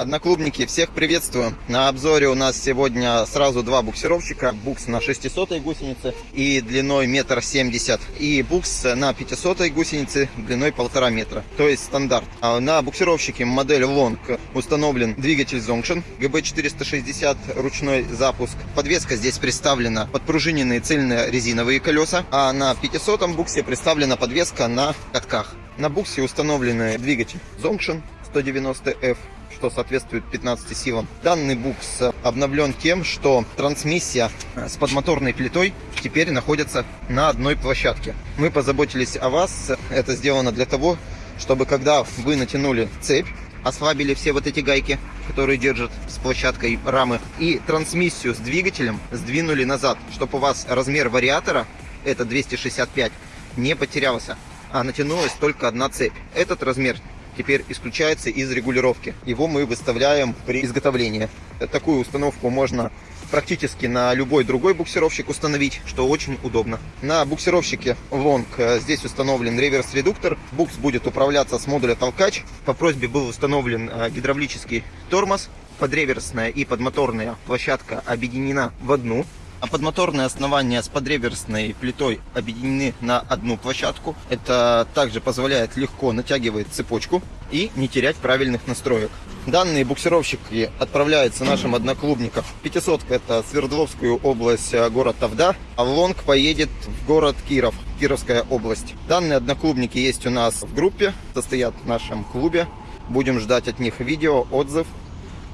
Одноклубники, всех приветствую. На обзоре у нас сегодня сразу два буксировщика. Букс на 600 гусенице и длиной метр семьдесят. И букс на 500 гусенице длиной полтора метра. То есть стандарт. А на буксировщике модель Long установлен двигатель Zongshin GB460 ручной запуск. Подвеска здесь представлена подпружиненные цельные резиновые колеса. А на 500 буксе представлена подвеска на катках. На буксе установлены двигатель Zongshin 190F что соответствует 15 силам. Данный букс обновлен тем, что трансмиссия с подмоторной плитой теперь находится на одной площадке. Мы позаботились о вас. Это сделано для того, чтобы когда вы натянули цепь, ослабили все вот эти гайки, которые держат с площадкой рамы, и трансмиссию с двигателем сдвинули назад, чтобы у вас размер вариатора, это 265, не потерялся, а натянулась только одна цепь. Этот размер теперь исключается из регулировки. Его мы выставляем при изготовлении. Такую установку можно практически на любой другой буксировщик установить, что очень удобно. На буксировщике Long э, здесь установлен реверс-редуктор. Букс будет управляться с модуля толкач. По просьбе был установлен э, гидравлический тормоз. Подреверсная и подмоторная площадка объединена в одну а подмоторное основание с подреверсной плитой объединены на одну площадку. Это также позволяет легко натягивать цепочку и не терять правильных настроек. Данные буксировщики отправляются нашим одноклубникам. 500 это Свердловскую область, э, город Тавда, а Лонг поедет в город Киров, Кировская область. Данные одноклубники есть у нас в группе, состоят в нашем клубе. Будем ждать от них видео, отзыв.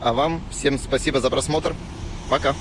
А вам всем спасибо за просмотр. Пока.